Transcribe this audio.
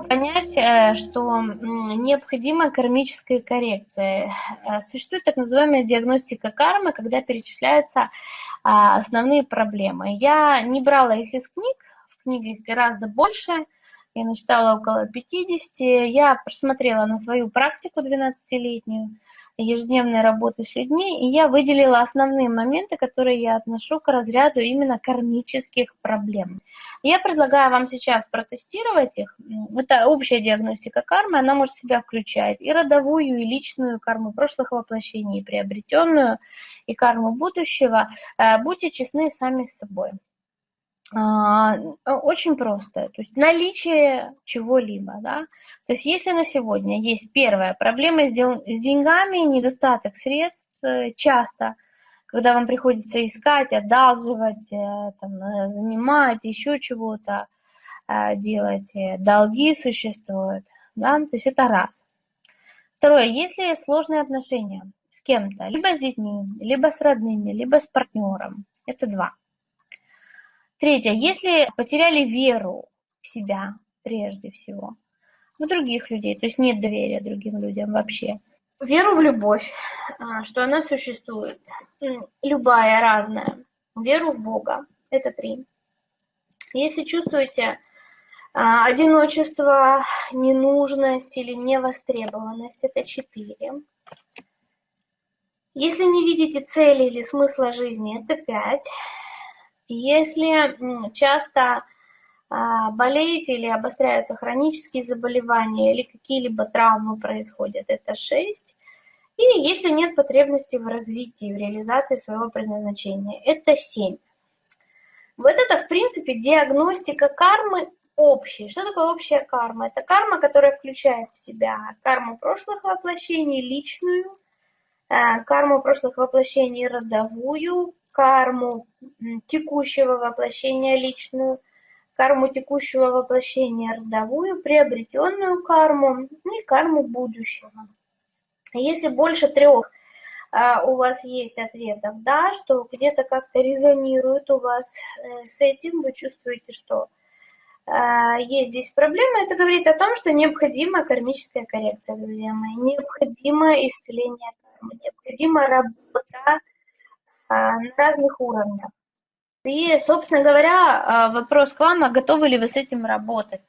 понять, э, что необходима кармическая коррекция. Э, существует так называемая диагностика кармы, когда перечисляются а, основные проблемы. Я не брала их из книг, в книге гораздо больше, я насчитала около 50. Я просмотрела на свою практику 12-летнюю, ежедневной работы с людьми, и я выделила основные моменты, которые я отношу к разряду именно кармических проблем. Я предлагаю вам сейчас протестировать их. Это общая диагностика кармы, она может себя включать и родовую, и личную карму прошлых воплощений, и приобретенную, и карму будущего. Э, будьте честны сами с собой. А, очень просто. То есть наличие чего-либо. Да? То есть если на сегодня есть первая проблема с деньгами, недостаток средств, э, часто, когда вам приходится искать, одалживать, э, там, э, занимать, еще чего-то делать, долги существуют. Да? То есть это раз. Второе, если сложные отношения с кем-то, либо с детьми, либо с родными, либо с партнером, это два. Третье. Если потеряли веру в себя прежде всего, в других людей, то есть нет доверия другим людям вообще. Веру в любовь, а, что она существует, любая, разная. Веру в Бога, это три. Если чувствуете а, одиночество, ненужность или невостребованность, это четыре. Если не видите цели или смысла жизни, это пять. Если часто а, болеете или обостряются хронические заболевания или какие-либо травмы происходят, это 6. И если нет потребности в развитии, в реализации своего предназначения, это 7. Вот это, в принципе, диагностика кармы общей. Что такое общая карма? Это карма, которая включает в себя карму прошлых воплощений, личную, э, карму прошлых воплощений родовую, карму текущего воплощения личную, карму текущего воплощения родовую, приобретенную карму и карму будущего. Если больше трех а, у вас есть ответов «да», что где-то как-то резонирует у вас э, с этим, вы чувствуете, что а, есть здесь проблема, это говорит о том, что необходима кармическая коррекция, друзья мои, необходимо исцеление кармы, необходима работа на разных уровнях. И, собственно говоря, а, вопрос к вам, а готовы ли вы с этим работать?